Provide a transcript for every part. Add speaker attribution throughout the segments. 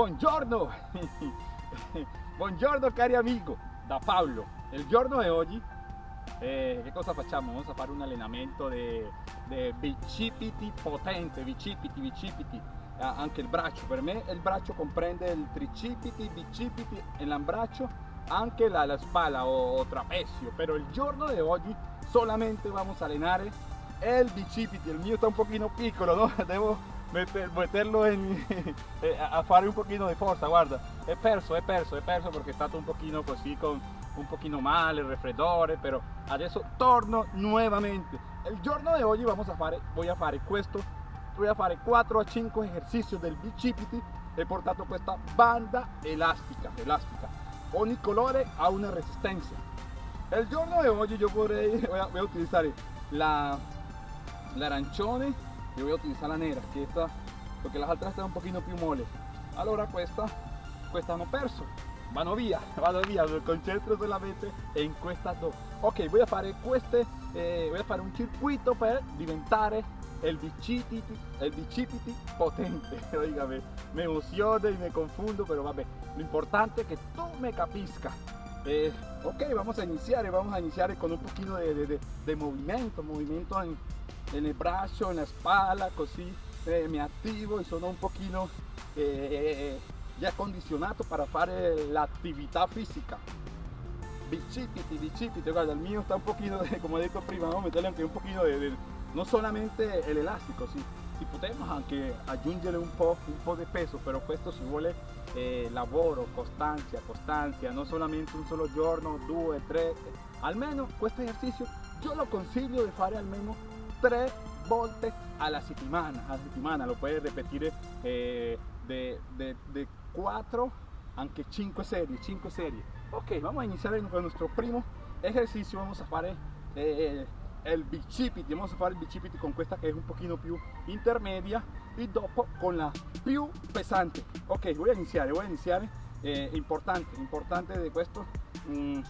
Speaker 1: Buongiorno, buongiorno cari amigo, da Paolo. Il giorno di oggi eh, che cosa facciamo? Vamos a fare un allenamento di bicipiti potente, bicipiti, bicipiti, eh, anche il braccio. Per me il braccio comprende il tricipiti, bicipiti l'ambraccio, anche la, la spalla o, o trapezio. Pero il giorno di oggi solamente vamos a allenare il bicipiti. Il mio sta un pochino piccolo, no? Devo meterlo in, eh, a fare un pochino di forza guarda. È perso è perso è perso perché è un pochino così con un pochino male il raffreddore però adesso torno nuovamente il giorno di oggi vamos a fare voy a fare questo voy a fare 4 a 5 esercizi del bicipiti he portato questa banda elastica elastica ogni colore ha una resistenza il giorno di oggi io vorrei voy a, voy a utilizzare la l'arancione yo voy a utilizar la negra que esta porque las otras están un poquito più mole allora questa questa hanno perso. Vanno via vado via mi concentro solamente in questa dos. Ok voy a fare queste eh, voy a fare un circuito per diventare el bicipiti el bicipiti potente. Oígame me emociono y me confundo pero vabbè lo importante es que tú me capisca eh, ok vamos a iniciar vamos a iniciar con un poquito de, de, de, de movimiento movimiento en en el brazo, en la espalda, così eh, mi attivo e sono un pochino eh, ya condicionado para fare l'attività fisica. Bicipiti, guarda, il mio sta un pochino, de, como he detto prima, vamos a meterle un pochino de, no solamente el elástico, sí, si podemos anche aggiungere un po', un po' di peso, però questo si vuole eh, lavoro, costanza, costanza, non solamente un solo giorno, due, tre, almeno questo esercizio io lo consiglio di fare almeno tres volte a la settimana, a la settimana lo puedes repetir eh, de, de, de 4 anche 5 serie, 5 serie. Ok, vamos a iniciar con nuestro primo ejercicio, vamos a fare eh, el bicipiti, vamos a fare il bicipiti con questa che è un pochino più intermedia e dopo con la più pesante. Ok, voy a iniziare, voy a iniziare, eh, importante, importante de questo. Mm,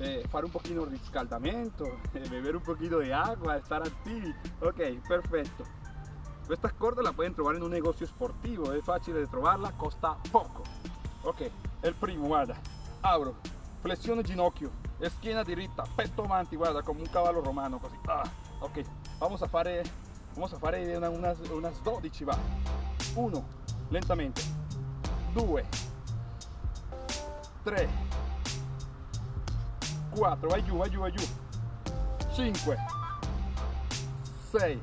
Speaker 1: eh, fare un pochino di riscaldamento, eh, beber un pochino di acqua, estar attivi. Ok, perfetto. Questa corda la pueden trovar in un negozio sportivo, è facile di trovarla, costa poco. Ok, il primo, guarda, apro, flessione ginocchio, schiena diritta, petto avanti, guarda, come un cavallo romano, così. Ah, ok, vamos a fare, vamos a fare una, unas, unas 12, va. 1, lentamente. 2, 3, 4, vai giù, vai giù, vai giù, 5, 6,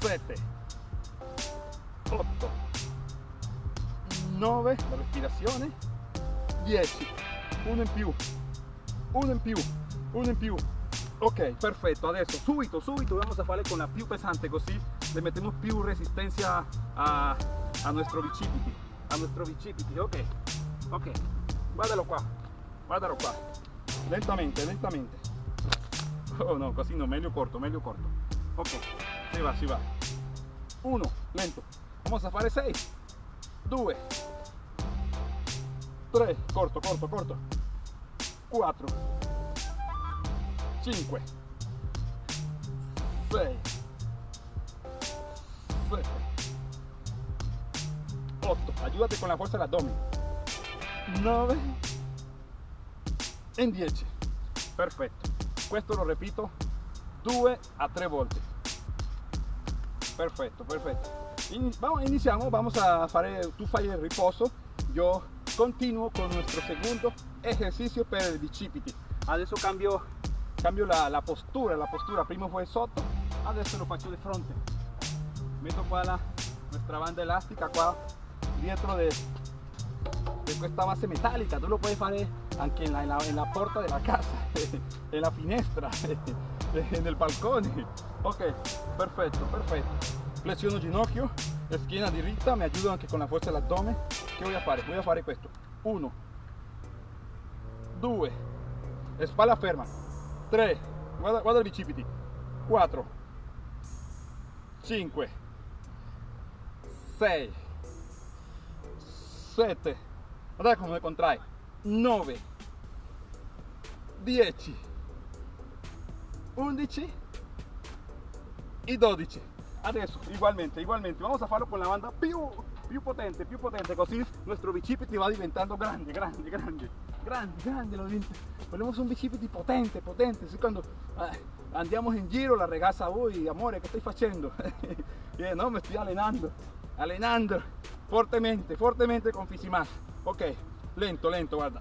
Speaker 1: 7, 8, 9, la respirazione, 10, uno in più, uno in più, uno in più. Ok, perfetto, adesso subito, subito vamos a fare con la più pesante così le mettiamo più resistenza a, a nuestro bicipiti, a nuestro bicipiti, ok, ok, guardalo qua, guardalo qua lentamente lentamente. Oh no così no. Meglio corto meglio corto. Ok. Si va si va. Uno lento. Vamos a fare 6 2 3 corto corto corto. 4 5 6 7 8 ayúdate con la fuerza del abdomen. 9 in 10 perfetto questo lo repito. 2 a 3 volte perfetto perfetto In, vamos, iniziamo vamos a fare tu fai il riposo yo continuo con nuestro segundo ejercicio per il bicipiti. Adesso cambio cambio la, postura la postura. Prima fue sotto adesso lo faccio di fronte. Metto qua la nuestra banda elastica qua dietro de, de questa base metálica tú lo puedes anche en la, en la, puerta de la casa, en la finestra, en el balcón. Ok, perfetto, perfetto. Flessiono ginocchio, schiena diritta, mi aiuto anche con la forza dell'addome. Che voy a fare? Voy a fare questo. 1, 2, spalla ferma. 3, guarda, guarda il bicipiti. 4, 5, 6, 7, guarda come contrae. 9 10 11 y 12 adesso ugualmente ugualmente vamos a farlo con la banda più più potente, più potente, così nuestro bicipiti va diventando grande, grande, grande, grande, grande, lo Volvemos un bicipiti potente, potente, así cuando eh, andiamo in giro la ragazza, uy, amore, che stai facendo? eh, no, me estoy allenando, allenando, fortemente, fortemente con Fisimas. Ok, lento, lento, guarda.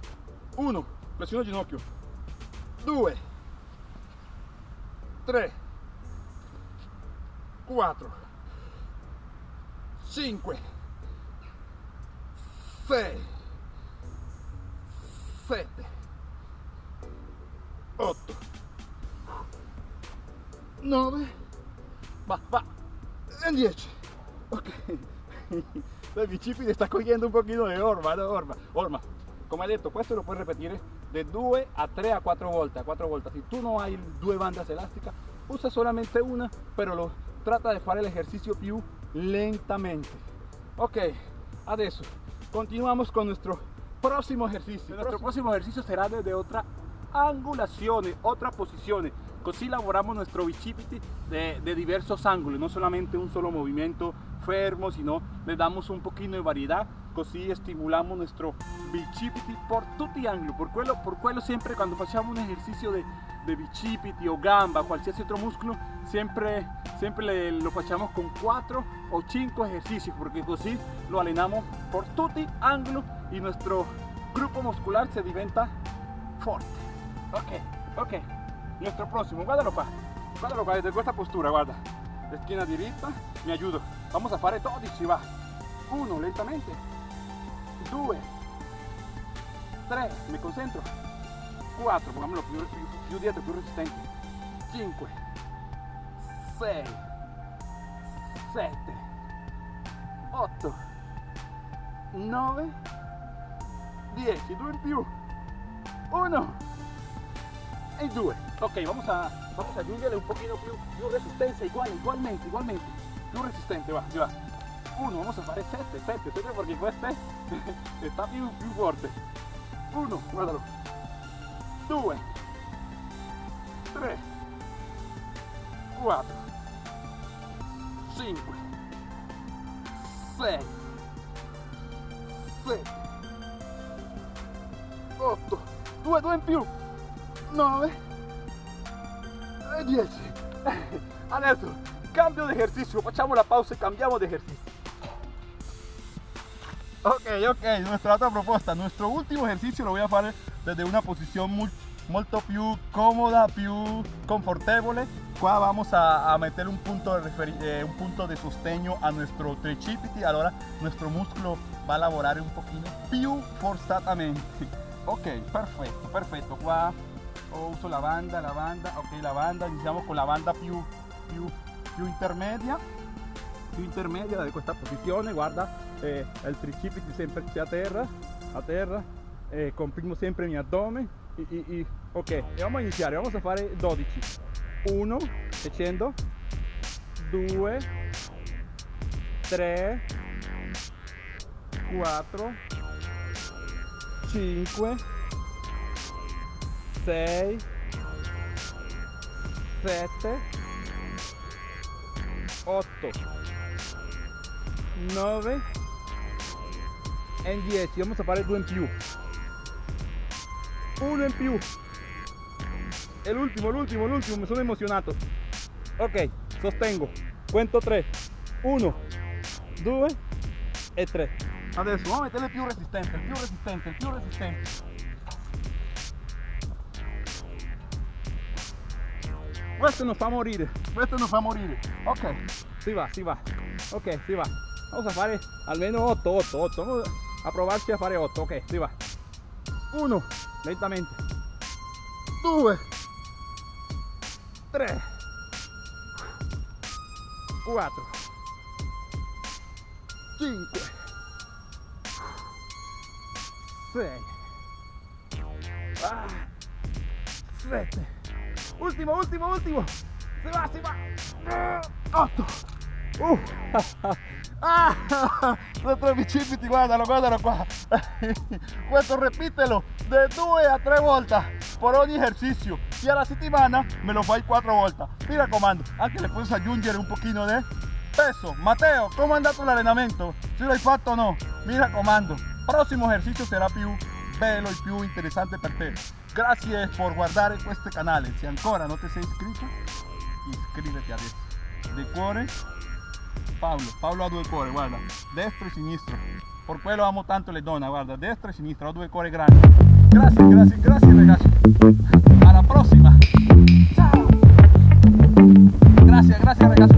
Speaker 1: Uno, flessione ginocchio. Due, tre, quattro, cinque, sei, sette, otto, nove, va, va, e dieci. Ok. El bicipite está cogiendo un poquito de orma, de orma. Orma, come hai detto, questo lo puoi ripetere de 2 a 3 a 4 volte, a 4 volte. Si tu no hai due bandas elásticas, usa solamente una, pero lo trata de fare ejercicio più lentamente. Ok, adesso continuamos con nuestro próximo ejercicio. Nuestro próximo ejercicio será desde otra angulación, otra posición. Así laboramos nuestro bicipiti de, de diversos ángulos, no solamente un solo movimiento fermo, sino le damos un poquito de variedad, así estimulamos nuestro bicipiti por tutti ángulos. Por quello, por siempre cuando facciamo un ejercicio de, de bicipiti o gamba, cualquier otro músculo, siempre, siempre lo facciamo con 4 o 5 ejercicios, porque así lo allenamos por tutti ángulos y nuestro grupo muscular se diventa fuerte. Ok, ok. Nuestro próximo, guardalo qua, guardalo qua, desde esta postura, guarda. Esquina diritta, mi ayudo. Vamos a fare 12, va. 1, lentamente. 2, 3, me concentro. 4, pongámoslo più, più, più dietro, più resistente. 5, 6, 7, 8, 9, 10, 2 in più. 1, y 2 ok vamos a vamos aggiungere un poquito più, più resistencia igual igualmente igualmente. Più resistente va, va. 1 vamos a fare 7 7 7 porque questo está più, più forte 1 guardalo 2 3 4 5 6 7 8 2 2 in più 9 e 10 adesso cambio de ejercicio facciamo la pausa y cambiamos de ejercicio ok ok nuestra otra propuesta nuestro último ejercicio lo voy a hacer desde una posición muy molto più comoda, più confortable. Qua vamos a, a meter un punto, de eh, un punto de sostegno a nuestro tricipiti, allora nuestro músculo va a lavorare un pochino più forzatamente. Ok, perfetto, perfetto. Qua o uso la banda, la banda, ok la banda, iniziamo con la banda più, più, più intermedia, più intermedia di questa posizione, guarda eh, il tricipiti sempre a terra, a terra, eh, comprimo sempre il mio addome, e, e, ok, e vamos a iniziare, vamos a fare 12, 1, scendo, 2, 3, 4, 5, 6 7 8 9 e 10 vamos a fare due in più uno in più e l'ultimo l'ultimo l'ultimo mi sono emozionato ok sostengo. Cuento 3 1 2 e 3 adesso vamos a metterle più resistente più resistente più resistente questo non fa morire questo non fa morire ok. Si va si va. Ok si va. Vamos a fare almeno 8 8 8 vamos a provarci a fare 8 ok si va. 1 lentamente. 2 3 4 5 6 ah, 7 Último, último, último. Se va, se va. 8. Uh. Ah, nuestro bicipiti, guardalo, guardalo qua. Questo repítelo de 2 a 3 volte por ogni ejercicio y a la settimana me lo fai 4 volte. Mi raccomando, anche le puedes aggiungere un pochino de peso. Matteo, come è andato l'allenamento? Se l'hai fatto o no? Mi raccomando, prossimo esercizio sarà più bello e più interessante per te. Grazie per guardare questo canale, Si ancora non ti sei iscritto, iscriviti adesso. De cuore, Pablo, Pablo ha due guarda, destro y sinistro. Por quello amo tanto le donne, guarda, destro y sinistro, ha due cuori grandi. gracias, grazie, grazie ragazzi. Alla prossima. Ciao. gracias. grazie ragazzi.